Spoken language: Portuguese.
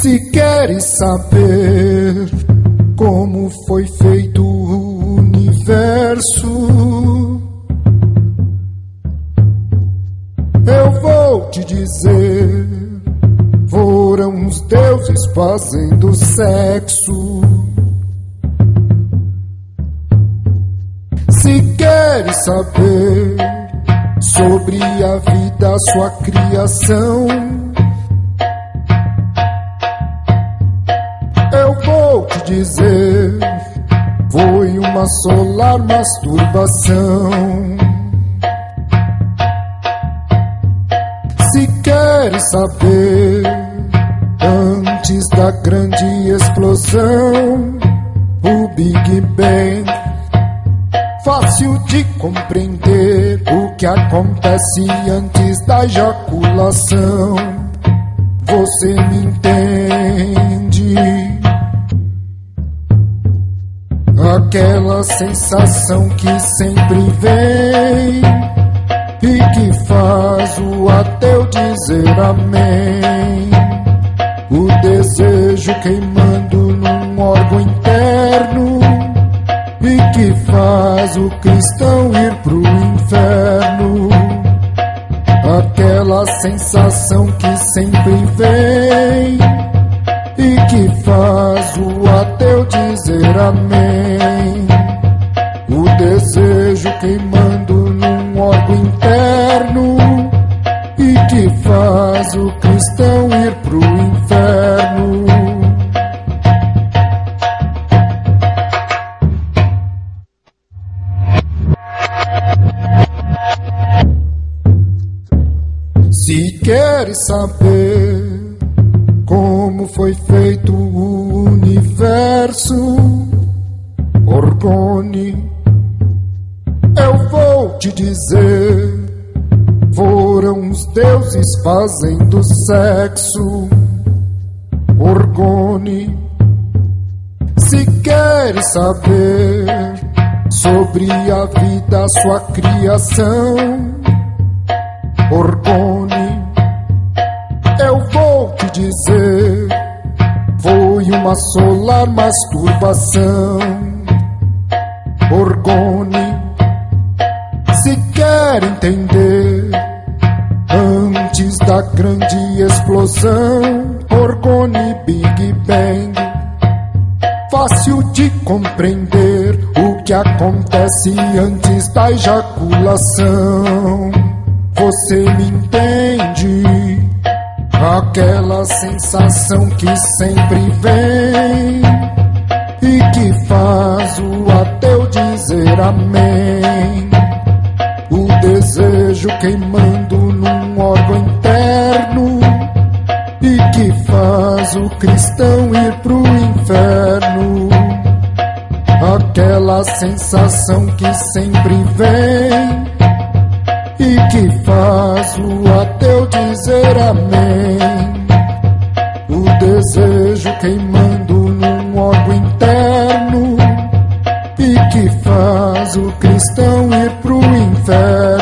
Se queres saber como foi feito o universo, eu vou te dizer. Foram os deuses fazendo sexo. Se queres saber sobre a vida, sua criação dizer foi uma solar masturbação. Se queres saber, antes da grande explosão, o Big Bang, fácil de compreender o que acontece antes da ejaculação. Você me entende? Aquela sensação que sempre vem e que faz o ateu dizer amém. O desejo queimando num órgão interno e que faz o cristão ir pro inferno. Aquela sensação que sempre vem queimando num órgão interno e que faz o cristão ir pro inferno. Se queres saber como foi feito o universo. Orgone, te dizer, foram os deuses fazendo sexo. Orgone, se queres saber sobre a vida, sua criação. Orgone, eu vou te dizer, foi uma solar masturbação. Orgone, entender, antes da grande explosão, Orgone Big Bang, fácil de compreender o que acontece antes da ejaculação. Você me entende? Aquela sensação que sempre vem e que faz o ateu dizer amém desejo queimando num órgão interno e que faz o cristão ir pro inferno. Aquela sensação que sempre vem e que faz o ateu dizer amém. O desejo queimando num órgão interno e que faz o cristão ir pro inferno.